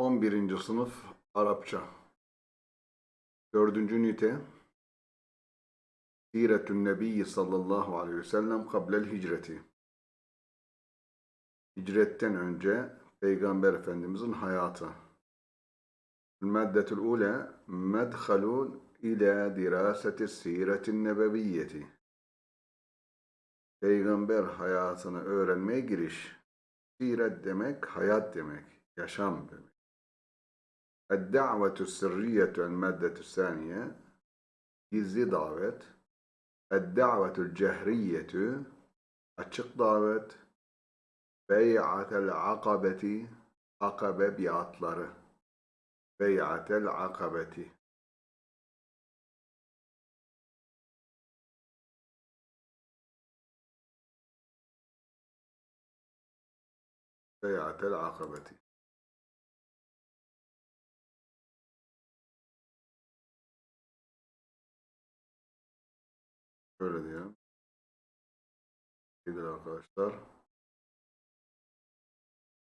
11. sınıf Arapça. 4. ünite Siretün Nebiyyi sallallahu aleyhi ve sellem kablel hicreti. Hicretten önce Peygamber Efendimizin hayatı. Meddetül ule medhalun ila diraseti siretin nebeviyyeti. Peygamber hayatını öğrenmeye giriş. Siret demek, hayat demek, yaşam demek. Eddavetü sırriyetü el maddetü saniye gizli davet. Eddavetü cehriyetü açık davet. Bey'atel akabeti akabe biatları. Bey'atel akabeti Bey'atel akabeti Şöyle diyor. Sevgili arkadaşlar.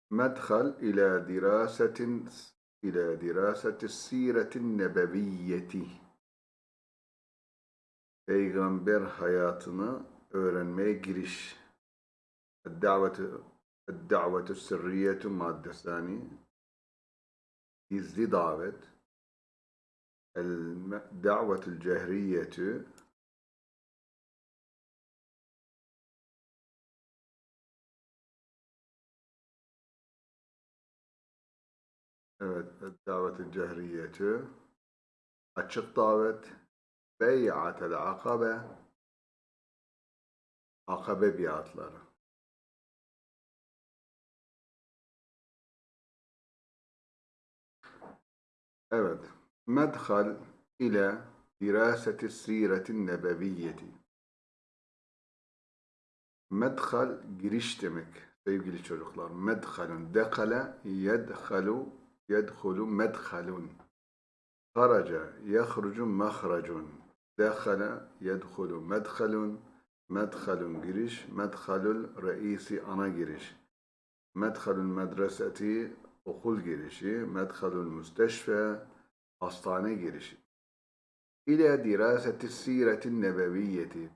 Medhal ila dirasetin ila diraseti siretin nebeviyyeti. Peygamber hayatını öğrenmeye giriş. Davetu davetu sırriyetu maddesani. Gizli davet. El davetul Evet, davetin cehriyeti, açık davet, bey'atel akabe, akabe biatları. Evet, medhal ile diraseti siretin nebeviyyeti. Medhal giriş demek sevgili çocuklar. Medhalun dekale yedhalu yedhulu medhalun. Haraca yahrucu mahracun. Dekhala yedhulu medhalun. Medhalun giriş. Medhalul reisi ana giriş. Medhalul medreseti okul girişi. Medhalul müsteşfe hastane girişi. İle diraseti siretin nebeviyyeti.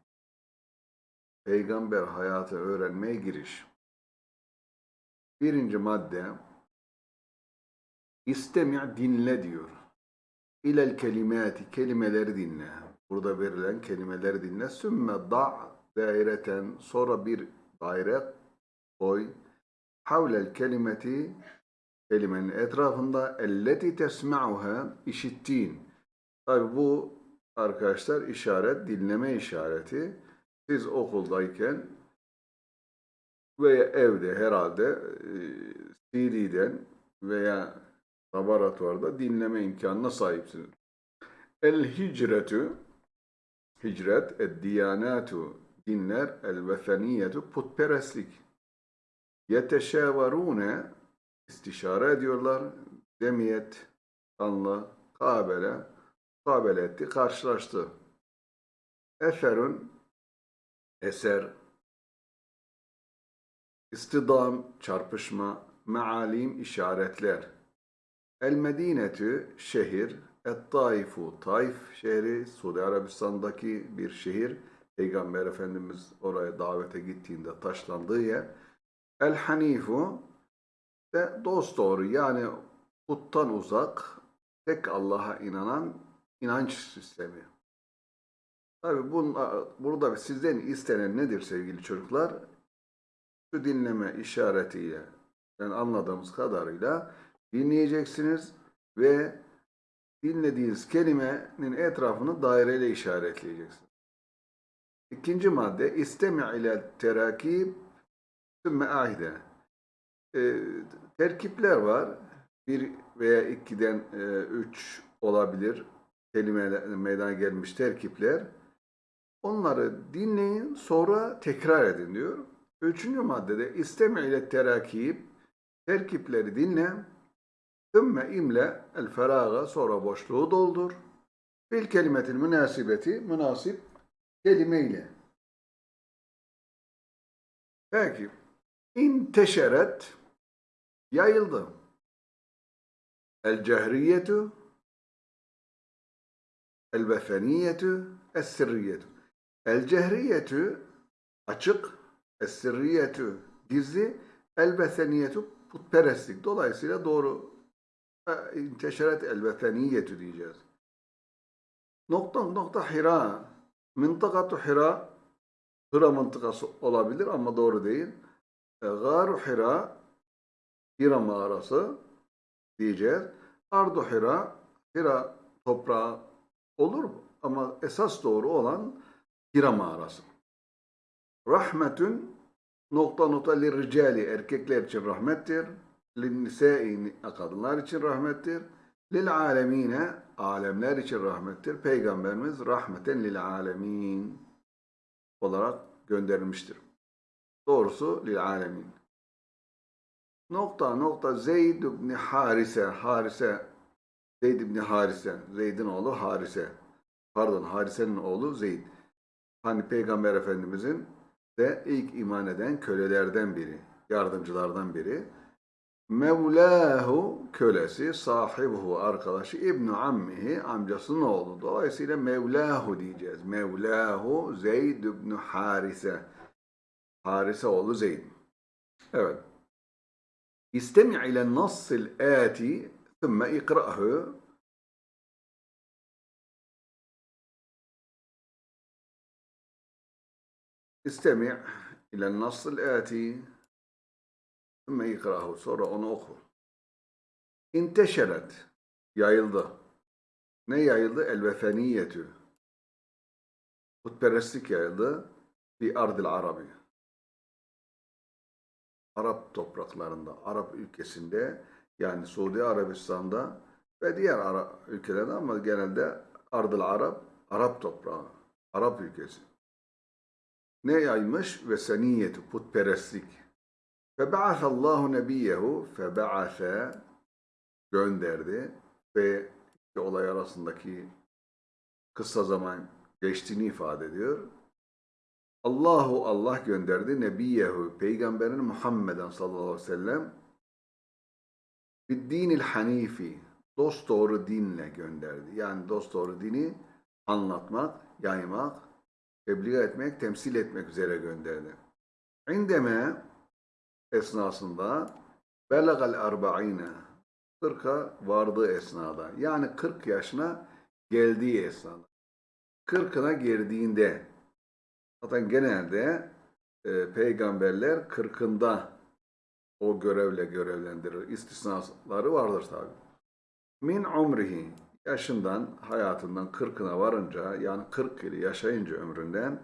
Peygamber hayatı öğrenmeye giriş. Birinci madde İstemi' dinle diyor. İlel kelimati kelimeleri dinle. Burada verilen kelimeleri dinle. Sümme da' daireten sonra bir daire koy. Havlel kelimeti kelimenin etrafında elleti tesma'uha işittiğin. Tabi bu arkadaşlar işaret, dinleme işareti. Siz okuldayken veya evde herhalde e, CD'den veya laboratuvarda dinleme imkanına sahipsiniz. El hicretu hicret, ed diyanatu dinler, el vethaniyetu putperestlik. Yeteşavarune istişare ediyorlar. Demiyet, anla, kabele, kabele etti, karşılaştı. Eserun, eser, istidam, çarpışma, mealim, işaretler. El Medinetü şehir, Et Taifu Taif şehri, Suudi Arabistan'daki bir şehir. Peygamber Efendimiz oraya davete gittiğinde taşlandığı yer. El Hanifu de dost doğru yani puttan uzak, tek Allah'a inanan inanç sistemi. Tabi burada sizden istenen nedir sevgili çocuklar? Şu dinleme işaretiyle, yani anladığımız kadarıyla dinleyeceksiniz ve dinlediğiniz kelimenin etrafını daireyle işaretleyeceksiniz. İkinci madde istemi' ile terakib sümme ahide. E, terkipler var. Bir veya ikiden e, üç olabilir. Kelime meydana gelmiş terkipler. Onları dinleyin sonra tekrar edin diyor. Üçüncü maddede istemi' ile terakib terkipleri dinle Ümme imle el feraga sonra boşluğu doldur. Bil kelimetil münasibeti münasip kelimeyle. Peki. İnteşeret yayıldı. El cehriyetu El vefeniyetu Es sirriyetu El cehriyetu açık Es sirriyetu gizli El vefeniyetu putperestlik. Dolayısıyla doğru inteşeret el vefeniyetu diyeceğiz. Nokta nokta Hira. Mıntıkatu Hira. Hira mıntıkası olabilir ama doğru değil. E, Garu Hira. Hira mağarası diyeceğiz. Ardu Hira. Hira toprağı olur mu? Ama esas doğru olan Hira mağarası. Rahmetün nokta nokta lirricali erkekler için rahmettir. Linnisai kadınlar için rahmettir. Lil alemine alemler için rahmettir. Peygamberimiz rahmeten lil alemin olarak gönderilmiştir. Doğrusu lil alemin. Nokta nokta Zeyd ibn Harise Harise Zeyd ibn Harise Zeyd'in oğlu Harise pardon Harise'nin oğlu Zeyd. Hani Peygamber Efendimizin de ilk iman eden kölelerden biri, yardımcılardan biri. Mevlahu kölesi, sahibuhu arkadaşı, İbn ammihi amcasının oğlu. Dolayısıyla Mevlahu diyeceğiz. Mevlahu Zeyd ibn Harise. Harise oğlu Zeyd. Evet. İstemi ile nassil ati ثم ikra'hu İstemi ile nasıl ati ثم ikrahu sonra onu oku. İnteşeret yayıldı. Ne yayıldı? El vefeniyetü. Putperestlik yayıldı. Fi ardil arabi. Arap topraklarında, Arap ülkesinde yani Suudi Arabistan'da ve diğer Arap ülkelerde ama genelde ardıl Arap, Arap toprağı, Arap ülkesi ne yaymış? Ve seniyeti, putperestlik. Febe'asallahu nebiyehu, febe'ase gönderdi ve iki olay arasındaki kısa zaman geçtiğini ifade ediyor. Allahu Allah gönderdi nebiyehu, peygamberin Muhammeden sallallahu aleyhi ve sellem dinil hanifi, dost doğru dinle gönderdi. Yani dost doğru dini anlatmak, yaymak, tebliğ etmek, temsil etmek üzere gönderdi. İndeme esnasında belagal arba'ine 40'a vardığı esnada yani 40 yaşına geldiği esnada 40'ına girdiğinde zaten genelde e, peygamberler 40'ında o görevle görevlendirir. İstisnaları vardır tabi. Min umrihi yaşından, hayatından 40'ına varınca yani 40 yıl yaşayınca ömründen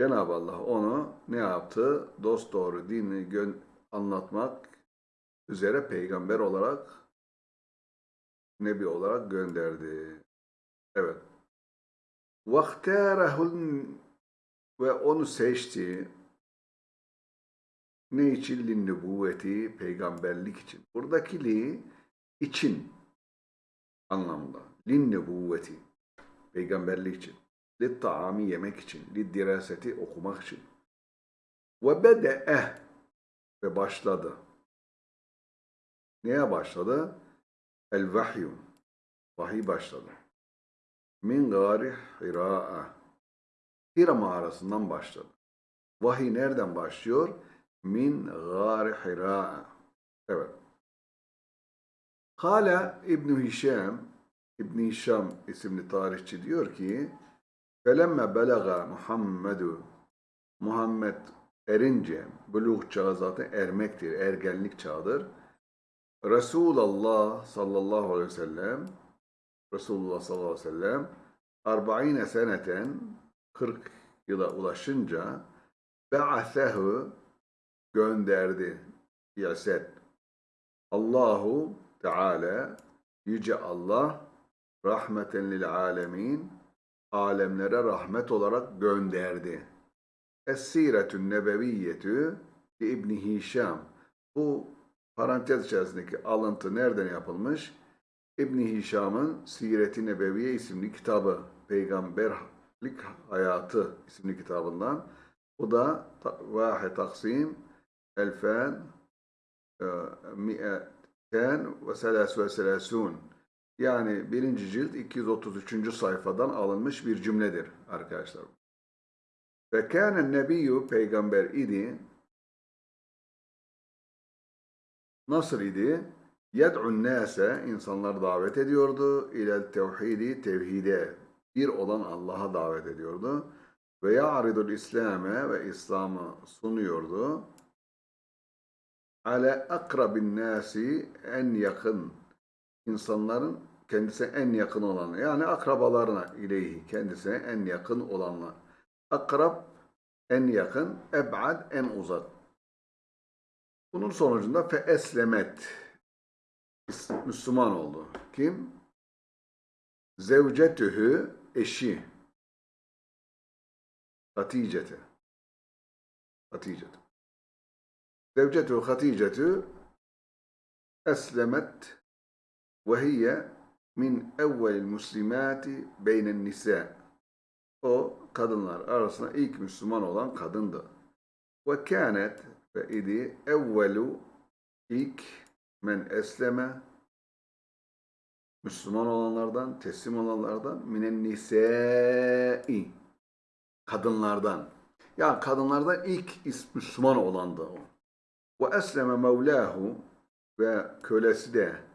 Cenab-ı Allah onu ne yaptı? Dost doğru dini anlatmak üzere peygamber olarak nebi olarak gönderdi. Evet. Vakterahul ve onu seçti. Ne için? Linnübüvveti, peygamberlik için. Buradaki li için anlamında. Linnübüvveti, peygamberlik için. Litta'ami yemek için. Liddiraseti okumak için. Ve bede'eh ve başladı. Neye başladı? El vahyu. Vahiy başladı. Min gari hira'a. Hira mağarasından başladı. Vahiy nereden başlıyor? Min gari hira'a. Evet. Hala İbn Hişam, İbn Hişam isimli tarihçi diyor ki, Felemme belaga Muhammedu Muhammed erince, buluğ çağı zaten ermektir, ergenlik çağıdır. Resulullah sallallahu aleyhi ve sellem Resulullah sallallahu aleyhi ve sellem arba'ine seneten 40 yıla ulaşınca be'asehu gönderdi. Yaset. Allahu Teala Yüce Allah rahmeten lil alemin alemlere rahmet olarak gönderdi. Es-Siretün Nebeviyyetü İbni Hişam. Bu parantez içerisindeki alıntı nereden yapılmış? İbni Hişam'ın Siret-i Nebeviye isimli kitabı, Peygamberlik Hayatı isimli kitabından. Bu da Vahe Taksim Elfen e, Ken ve selas ve selasun. Yani birinci cilt 233. sayfadan alınmış bir cümledir arkadaşlar. Ve kâne nebiyyü peygamber idi. Nasıl idi? Yed'un nâse insanlar davet ediyordu. İlel tevhidi tevhide. Bir olan Allah'a davet ediyordu. Ve ya'ridul İslam'e ve İslam'ı sunuyordu. Ale akrabin nasi en yakın insanların kendisine en yakın olanı yani akrabalarına ileyhi kendisine en yakın olanlar. Akrab en yakın, eb'ad en uzak. Bunun sonucunda fe eslemet Müslüman oldu. Kim? Zevcetühü eşi. Hatice'te. Hatice'te. Zevcetü Hatice'tü eslemet ve hiye min evvelil muslimati beynen nisa. O kadınlar arasında ilk Müslüman olan kadındı. Ve kânet ve idi evvelu ilk men esleme Müslüman olanlardan, teslim olanlardan minen nisai kadınlardan. Yani kadınlardan ilk Müslüman olandı o. Ve esleme mevlahu ve kölesi de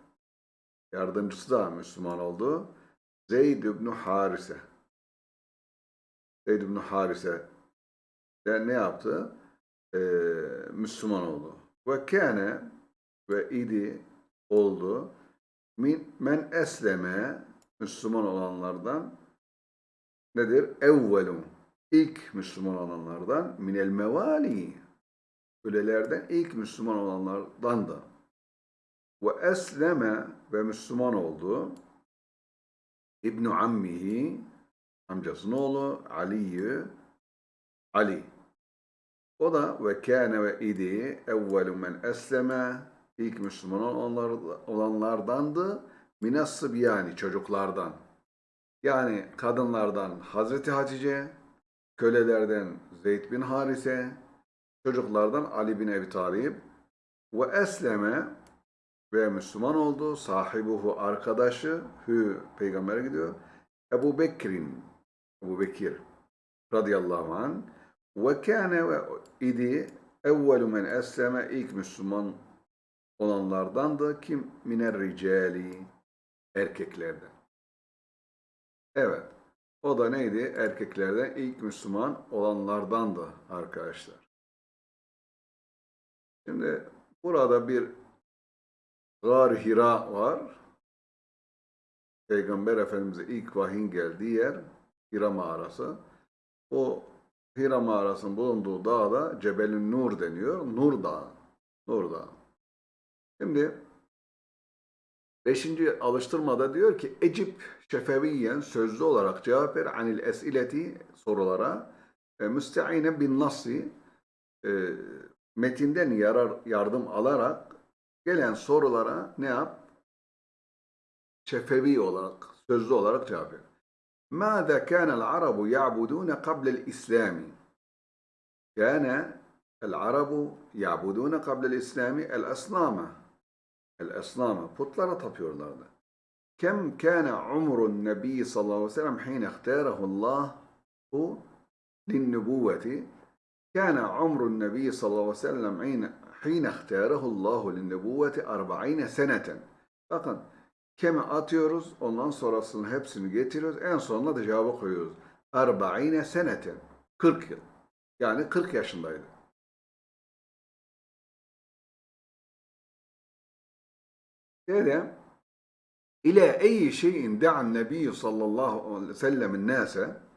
yardımcısı da Müslüman oldu. Zeyd ibn Harise. Zeyd ibn Harise de ne yaptı? Ee, Müslüman oldu. Ve kâne ve idi oldu. Min, men esleme Müslüman olanlardan nedir? Evvelu ilk Müslüman olanlardan minel mevali kölelerden ilk Müslüman olanlardan da ve esleme ve Müslüman oldu. İbn Ammihi amcasının oğlu Ali'yi Ali. O da ve kâne ve idi evvelu men esleme ilk Müslüman olanlar, olanlardandı. Minas yani çocuklardan. Yani kadınlardan Hazreti Hatice kölelerden Zeyd bin Harise çocuklardan Ali bin Ebi Talib. Ve esleme ve Müslüman oldu. Sahibuhu arkadaşı hü peygambere gidiyor. Ebu Bekir'in Ebu Bekir radıyallahu anh ve kâne ve idi evvelu men esleme ilk Müslüman olanlardandı. Kim? Miner ricali erkeklerden. Evet. O da neydi? Erkeklerden ilk Müslüman olanlardandı arkadaşlar. Şimdi burada bir Gar Hira var. Peygamber Efendimiz'e ilk vahyin geldiği yer Hira mağarası. O Hira mağarasının bulunduğu dağda Cebelün Nur deniyor. Nur Dağı. Nur Dağı. Şimdi beşinci alıştırmada diyor ki Ecip şefeviyen sözlü olarak cevap ver anil esileti sorulara e, müsteine bin nasi e, metinden yarar, yardım alarak gelen sorulara ne yap? Şefevi olarak, sözlü olarak cevap ver. ماذا كان العرب يعبدون قبل الإسلام؟ كان العرب يعبدون قبل الإسلام الأصنام الأصنام putlara tapıyorlardı. كم كان عمر النبي صلى الله عليه وسلم حين اختاره الله للنبوة كان عمر النبي صلى الله عليه وسلم حين حين اختاره الله للنبوة أربعين سنة. Bakın keme atıyoruz, ondan sonrasının hepsini getiriyoruz, en sonuna da cevabı koyuyoruz. Arba'ine seneten. 40 yıl. Yani 40 yaşındaydı. Dedi, ile eyyi şeyin da'an nebiyyü sallallahu aleyhi ve sellemin nase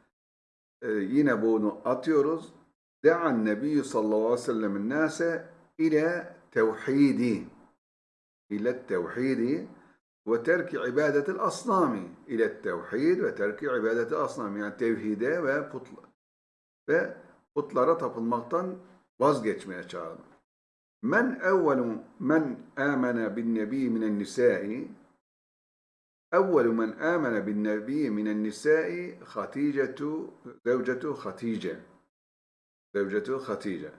Ee, yine bunu atıyoruz. Da'an nebiyyü sallallahu aleyhi ve sellemin nase ile tevhidi ile tevhidi ve terki ibadetil asnami ile tevhid ve terki ibadetil asnami yani tevhide ve putla ve putlara tapılmaktan vazgeçmeye çağırdı. Men evvelu men amene bin nebi minen nisai أول من آمن بالنبي من النساء خديجة زوجة خديجة Zevcetü Hatice.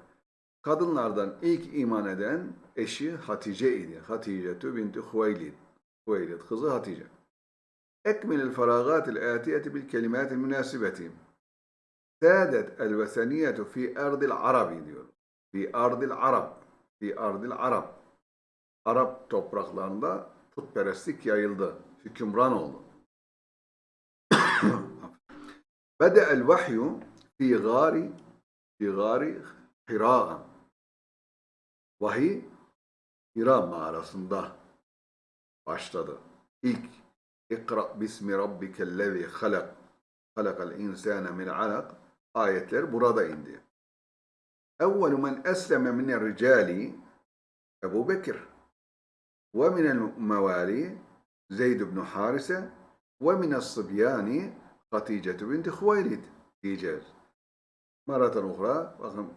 Kadınlardan ilk iman eden eşi Hatice idi. Hatice binti Huveylid. Huveylid kızı Hatice. Ekmilil feragatil atiyeti bil kelimatil münasibeti. Saadet el veseniyetu fi erdil arabi diyor. Fi erdil arab. Fi erdil arab. Arap topraklarında putperestlik yayıldı. Hükümran oldu. Bede el vahyu fi gari fi gari Hira. Vahiy Hira mağarasında başladı. İlk İkra bismi rabbikellezi halak halakal insane min alak ayetler burada indi. Evvelu men esleme minel ricali Ebu Bekir ve minel mevali Zeyd ibn Harise ve minel sıbyani Hatice binti Huveylid diyeceğiz. مرة أخرى رقم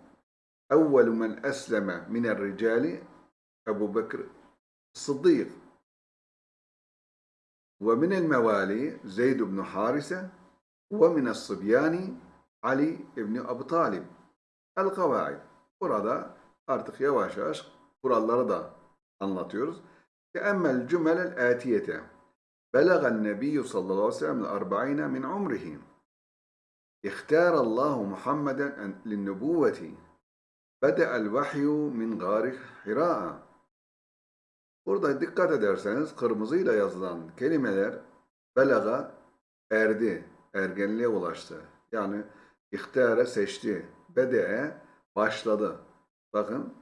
أول من أسلم من الرجال أبو بكر الصديق. ومن الموالي زيد بن حارثة ومن الصبيان علي بن أبو طالب. القواعد برادة أرتق يواش أشق قرال الأرض أنلاتيرز تأمل الجمل الآتية بلغ النبي صلى الله عليه وسلم الأربعين من عمره. اختار الله محمدا للنبوة بدأ الوحي من غار حراء Burada dikkat ederseniz kırmızıyla yazılan kelimeler belaga erdi, ergenliğe ulaştı. Yani ihtiyara seçti, bede'e başladı. Bakın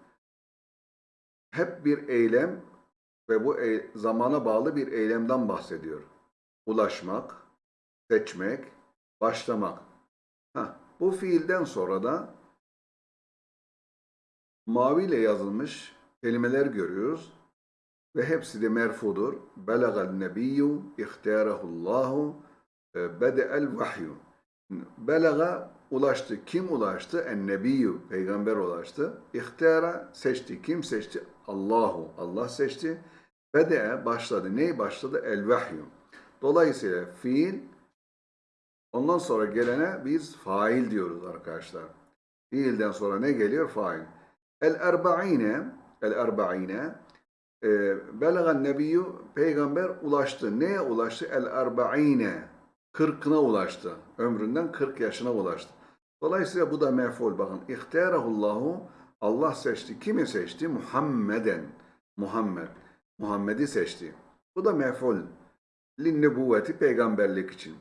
hep bir eylem ve bu e- zamana bağlı bir eylemden bahsediyor. Ulaşmak, seçmek, başlamak. Bu fiilden sonra da maviyle yazılmış kelimeler görüyoruz ve hepsi de merfudur. Belagal nebiyyü ihtiyarahullahu bede'el vahyu. Belaga ulaştı. Kim ulaştı? En nebiyyü. Peygamber ulaştı. İhtiyara seçti. Kim seçti? Allahu. Allah seçti. Bede'e başladı. Ney başladı? El vahyu. Dolayısıyla fiil ondan sonra gelene biz fail diyoruz arkadaşlar. Fiilden sonra ne geliyor? Fail. El erba'ine el erba'ine e, Belagan nebiyyü peygamber ulaştı. Neye ulaştı? El erba'ine. Kırkına ulaştı. Ömründen 40 yaşına ulaştı. Dolayısıyla bu da mef'ul. Bakın ihtiyarahullahu Allah seçti. Kimi seçti? Muhammeden. Muhammed. Muhammed'i seçti. Bu da mef'ul. Linnebuvveti peygamberlik için.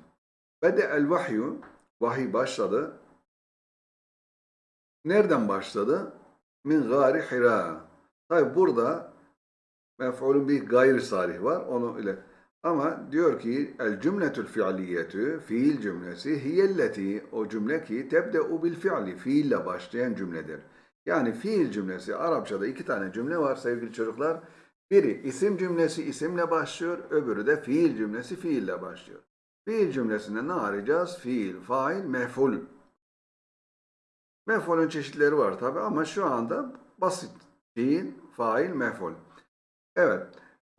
Bede el vahyu vahiy başladı. Nereden başladı? Min gari hira. Tabi burada mef'ulun bir gayri sarih var. Onu ile ama diyor ki el cümletül fiiliyetü fiil cümlesi hiyelleti o cümle ki tebde'u bil fiili fiille başlayan cümledir. Yani fiil cümlesi Arapçada iki tane cümle var sevgili çocuklar. Biri isim cümlesi isimle başlıyor, öbürü de fiil cümlesi fiille başlıyor. Fiil cümlesinde ne arayacağız? Fiil, fail, mef'ul. Mef'ulün çeşitleri var tabi ama şu anda basit. Fiil, fail, mef'ul. Evet.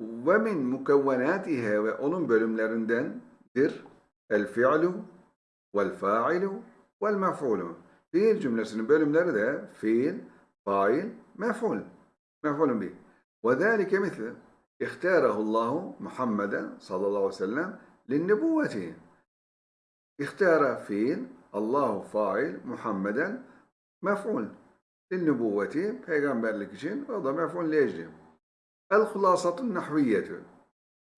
Ve min mukevvenatihe ve onun bölümlerindendir el fi'lu vel fa'ilu vel mef'ulu. Fiil cümlesinin bölümleri de fiil, fail, mef'ul. Mef'ulun bih. Ve zâlike misli ihtârahullahu Muhammeden sallallahu aleyhi ve sellem linnebuvveti. İhtâra fiil, Allahu fail, Muhammeden mef'ul. Linnebuvveti, peygamberlik için, o da mef'ul lejli. El hulasatun nahviyetü.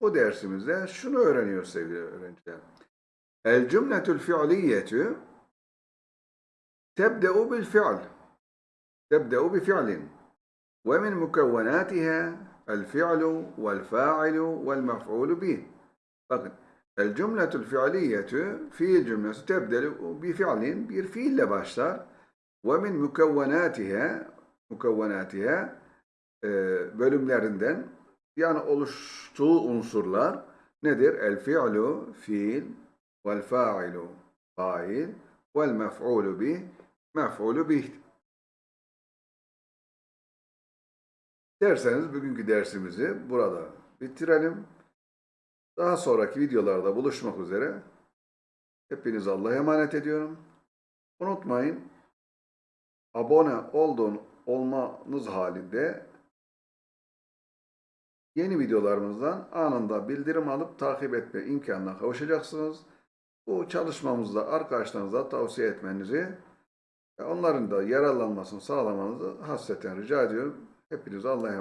Bu dersimizde şunu öğreniyoruz sevgili öğrenciler. El cümletül fi'liyetü tebde'u bil fi'l. Tebde'u bi fi'lin. Ve min mukevvenatiha el fi'lu vel fa'ilu vel mef'ulu bih. Bakın. El cümletül fi'liyetü fiil cümlesi tebde'u bi fi'lin bir fiille başlar. Ve min mukevvenatiha mukevvenatiha e, bölümlerinden yani oluştuğu unsurlar nedir? El fi'lu fiil vel fa'ilu fail vel mef'ulu bih mef'ulu bih. Derseniz bugünkü dersimizi burada bitirelim. Daha sonraki videolarda buluşmak üzere. Hepiniz Allah'a emanet ediyorum. Unutmayın abone olduğun olmanız halinde yeni videolarımızdan anında bildirim alıp takip etme imkanına kavuşacaksınız. Bu çalışmamızda arkadaşlarınıza tavsiye etmenizi onların da yararlanmasını sağlamanızı hasreten rica ediyorum. Hepinize Allah'a